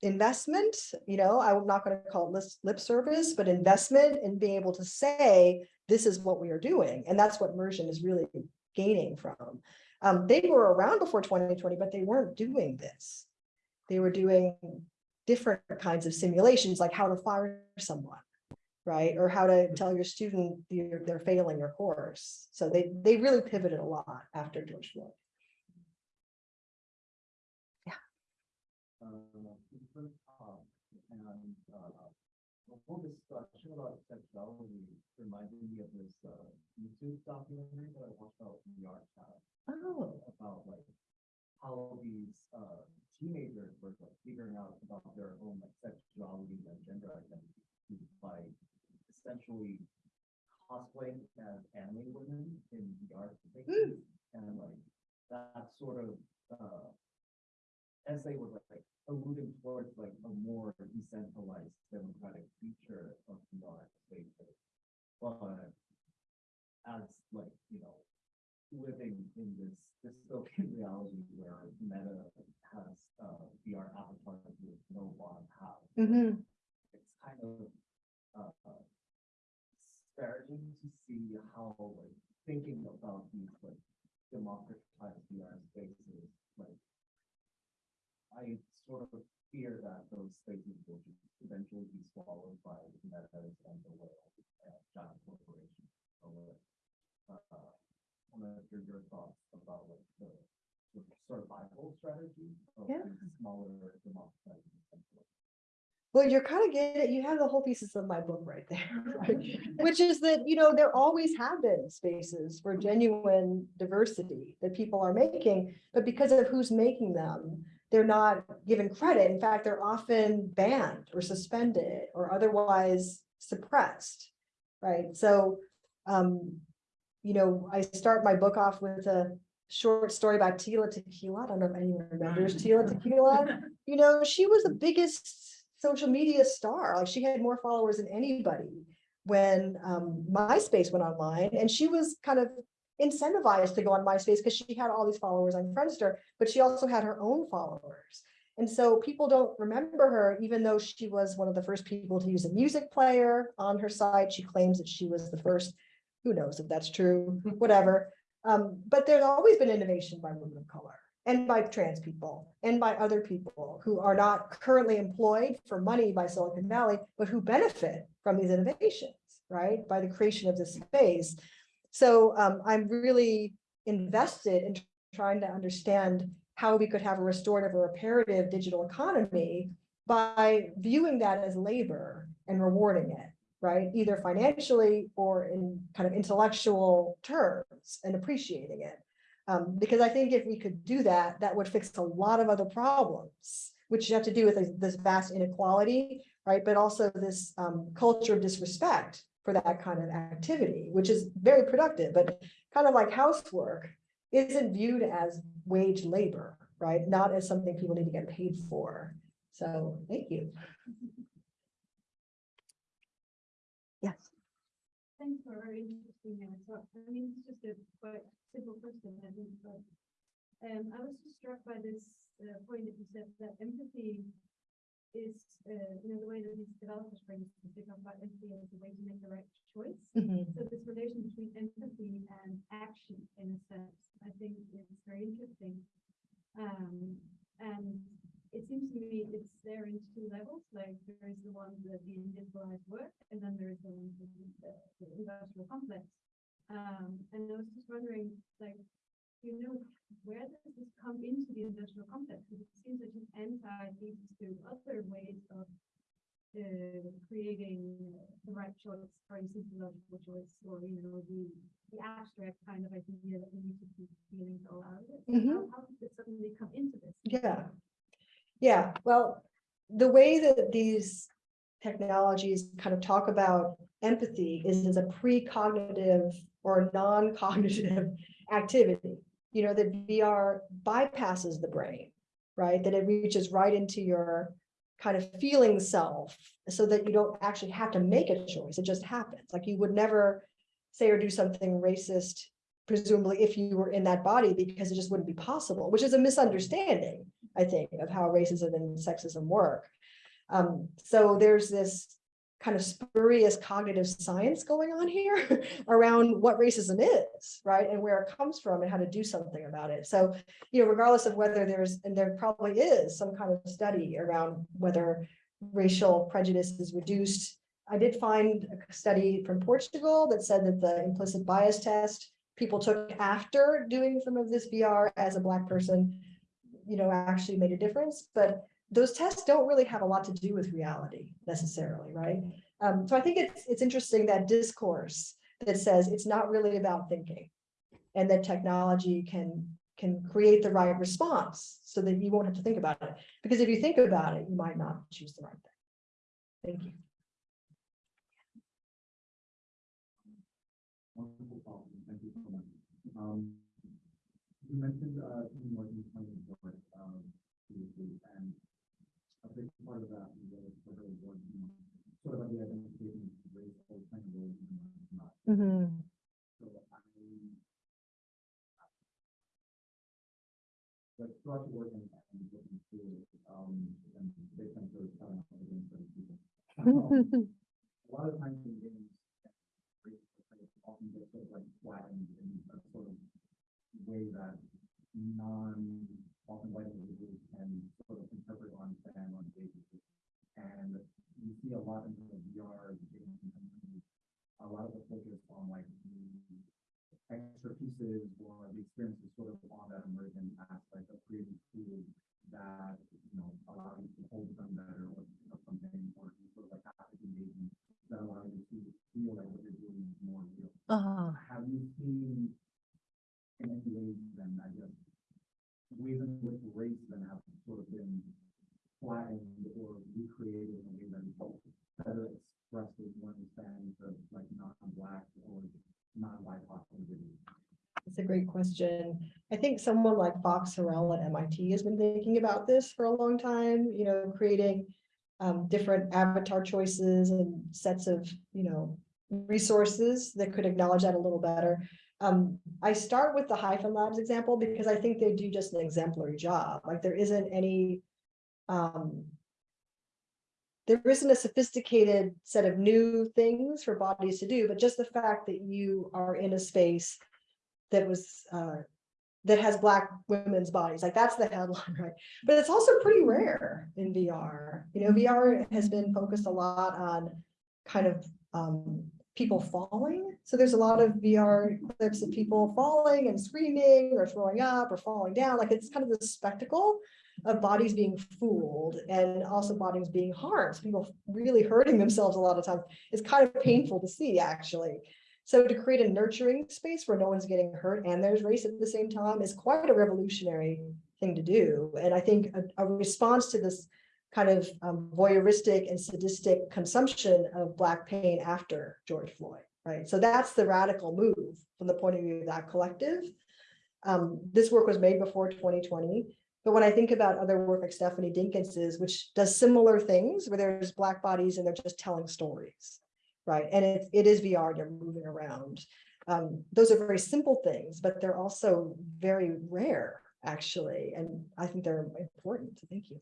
investment, you know, I'm not going to call it lip service, but investment in being able to say, this is what we are doing. And that's what Mursion is really gaining from. Um, they were around before 2020, but they weren't doing this. They were doing different kinds of simulations, like how to fire someone, right? Or how to tell your student you're, they're failing your course. So they, they really pivoted a lot after George Floyd. Uh, different talk and, uh, the whole discussion about sexuality reminded me of this, uh, YouTube documentary that I watched about VR chat. Oh. About like how these, uh, teenagers were like figuring out about their own like sexuality and gender identity by essentially cosplaying as anime women in VR spaces. And like, that sort of, uh, as they were like alluding towards like a more decentralized democratic feature of VR spaces. But as like, you know, living in this, this dystopian reality where Meta has, uh, VR avatars with no bottom half. Mhm. It's kind of, uh, disparaging to see how, like, thinking about these, like, democratized VR spaces, like, I sort of fear that those spaces will just eventually be swallowed by Meta's and the whale, uh, giant corporations. or whatever. Uh, I want to hear your thoughts about like the the survival strategy of Yeah. smaller democratized. Well, you're kind of getting, it, you have the whole thesis of my book right there, right? Which is that, you know, there always have been spaces for genuine diversity that people are making, but because of who's making them, they're not given credit. In fact, they're often banned or suspended or otherwise suppressed, right? So, um, you know, I start my book off with a short story about Tila Tequila. I don't know if anyone remembers Tila Tequila. You know, she was the biggest social media star. Like she had more followers than anybody when um, MySpace went online, and she was kind of incentivized to go on MySpace because she had all these followers on Friendster, but she also had her own followers. And so people don't remember her, even though she was one of the first people to use a music player on her site. She claims that she was the first. Who knows if that's true, whatever. Um, but there's always been innovation by women of color and by trans people and by other people who are not currently employed for money by Silicon Valley, but who benefit from these innovations, right? By the creation of this space. So um, I'm really invested in trying to understand how we could have a restorative or reparative digital economy by viewing that as labor and rewarding it, right? Either financially or in kind of intellectual terms and appreciating it. Um, because I think if we could do that, that would fix a lot of other problems, which have to do with this- vast inequality, right? But also this um, culture of disrespect for that kind of activity, which is very productive, but kind of like housework isn't viewed as wage labor, right? Not as something people need to get paid for. So thank you. Yes. Thanks for a very interesting talk. I mean, it's just a quite simple question, I think, but um, I was just struck by this uh, point that you said that empathy is, uh, you know, the way that these developers bring to think about empathy as a way to make the right choice. Mhm. So this relation between empathy and action, in a sense, I think is very interesting. Um, and it seems to me it's there in two levels, like there is the one that the individualized work, and then there is the one that the, the industrial complex. Um, and I was just wondering, like, you know, where does this come into the industrial complex? Because it seems that anti leads to other ways of uh, creating the right choice, the logical choice, or you know, the the abstract kind of idea that we need to keep feelings all out of it. So Mhm. How, how did it suddenly come into this? Yeah. Yeah, well, the way that these technologies kind of talk about empathy is as a precognitive or non-cognitive activity. You know, that VR bypasses the brain, right? That it reaches right into your kind of feeling self so that you don't actually have to make a choice. It just happens. Like you would never say or do something racist, presumably if you were in that body, because it just wouldn't be possible, which is a misunderstanding, I think, of how racism and sexism work. Um, so there's this kind of spurious cognitive science going on here around what racism is, right? And where it comes from and how to do something about it. So, you know, regardless of whether there's, and there probably is some kind of study around whether racial prejudice is reduced. I did find a study from Portugal that said that the implicit bias test people took after doing some of this VR as a black person, you know, actually made a difference, but those tests don't really have a lot to do with reality necessarily, right? Um, so I think it's it's interesting that discourse that says it's not really about thinking and that technology can can create the right response so that you won't have to think about it. Because if you think about it, you might not choose the right thing. Thank you. You. Um, you mentioned, uh, out, um, big part of that is sort of, what, you know, sort of like the identification of race, or kind of roles, and not. Mhm. So I, like throughout your work and and looking through, um, and based on sort of telling us against certain people. um, A lot of times in games, race often get sort of like flattened in a sort of way that non, often white individuals can sort of interpret on fan on basis. And you see a lot in the VR companies, a lot of the focus on like the extra pieces or the experience is sort of on that emergent aspect of creating tools that, you know, allow you to hold them better or or something, or sort of like haptic engagement that allow you to feel like what you're doing is more real. Uh-huh. Have you seen in any ways then, I guess, in which race then have sort of been flattened or recreated in a way that better expressed as one stands of like non-black or non-BIPOC individuals? That's a great question. I think someone like Fox Harrell at MIT has been thinking about this for a long time, you know, creating um, different avatar choices and sets of, you know, resources that could acknowledge that a little better. Um, I start with the Hyphen Labs example because I think they do just an exemplary job. Like there isn't any um, there isn't a sophisticated set of new things for bodies to do, but just the fact that you are in a space that was uh, that has black women's bodies, like that's the headline, right? But it's also pretty rare in VR. You know, VR has been focused a lot on kind of um, people falling. So there's a lot of VR clips of people falling and screaming or throwing up or falling down. Like it's kind of the spectacle of bodies being fooled and also bodies being harmed. So People really hurting themselves a lot of times. It's kind of painful to see actually. So to create a nurturing space where no one's getting hurt and there's race at the same time is quite a revolutionary thing to do. And I think a, a response to this kind of um, voyeuristic and sadistic consumption of Black pain after George Floyd, right? So that's the radical move from the point of view of that collective. Um, this work was made before 2020. But when I think about other work like Stephanie Dinkins's, which does similar things where there's Black bodies and they're just telling stories, right? And it, it is VR, they're moving around. Um, those are very simple things, but they're also very rare, actually. And I think they're important. Thank you.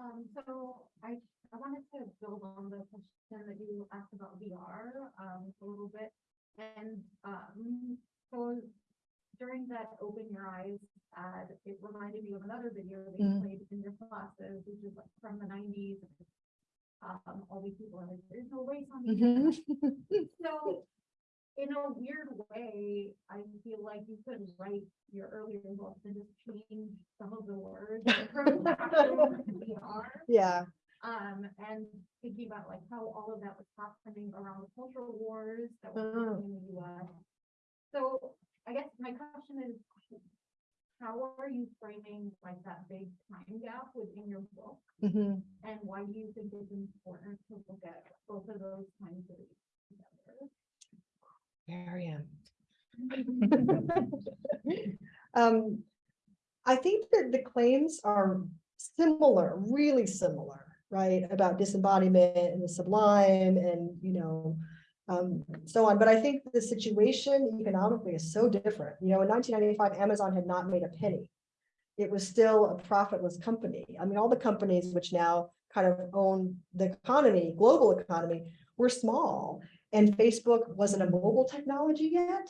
Um, so I, I wanted to build on the question that you asked about VR, um, a little bit. And, um, so during that Open Your Eyes ad, it reminded me of another video that you Mm. played in your classes, which is like from the nineties. Um, all these people are like, there's no race on the Mhm. So in a weird way, I feel like you could write your earlier books and just change some of the words from VR. Yeah. Um, and thinking about like how all of that was happening around the cultural wars that were Oh. happening in the US. So I guess my question is, how are you framing like that big time gap within your book? Mhm. And why do you think it's important to look at both of those times periods together? Mariam. Um, I think that the claims are similar, really similar, right? About disembodiment and the sublime and, you know, um, so on. But I think the situation economically is so different. You know, in nineteen ninety-five, Amazon had not made a penny. It was still a profitless company. I mean, all the companies which now kind of own the economy, global economy, were small. And Facebook wasn't a mobile technology yet.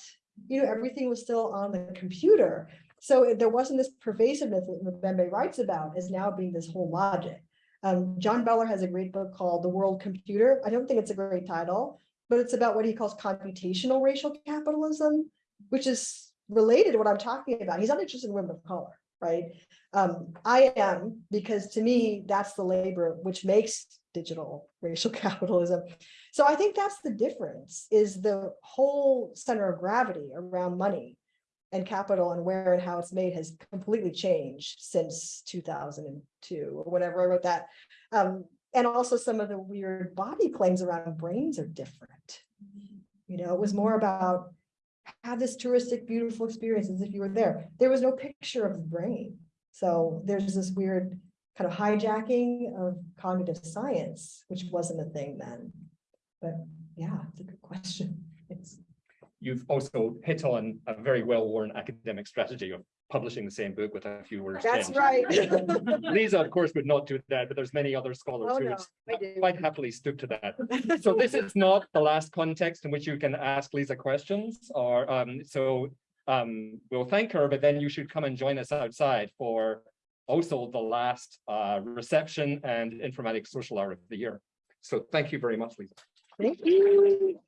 You know, everything was still on the computer. So there wasn't this pervasiveness that Mbembe writes about as now being this whole logic. Um, John Beller has a great book called The World Computer. I don't think it's a great title, but it's about what he calls computational racial capitalism, which is related to what I'm talking about. He's not interested in women of color, right? Um, I am, because to me, that's the labor which makes digital racial capitalism. So I think that's the difference is the whole center of gravity around money and capital and where and how it's made has completely changed since 2002 or whenever I wrote that. Um, and also some of the weird body claims around brains are different. You know, it was more about have this touristic, beautiful experience as if you were there. There was no picture of the brain. So there's this weird kind of hijacking of cognitive science, which wasn't a thing then. But yeah, it's a good question. It's you've also hit on a very well-worn academic strategy of publishing the same book with a few words. That's changed. right. Lisa, of course, would not do that, but there's many other scholars Oh, who no, quite happily stoop to that. So this is not the last context in which you can ask Lisa questions or um, so um, we'll thank her, but then you should come and join us outside for also the last uh, reception and informatics social hour of the year. So thank you very much, Lisa. Thank you.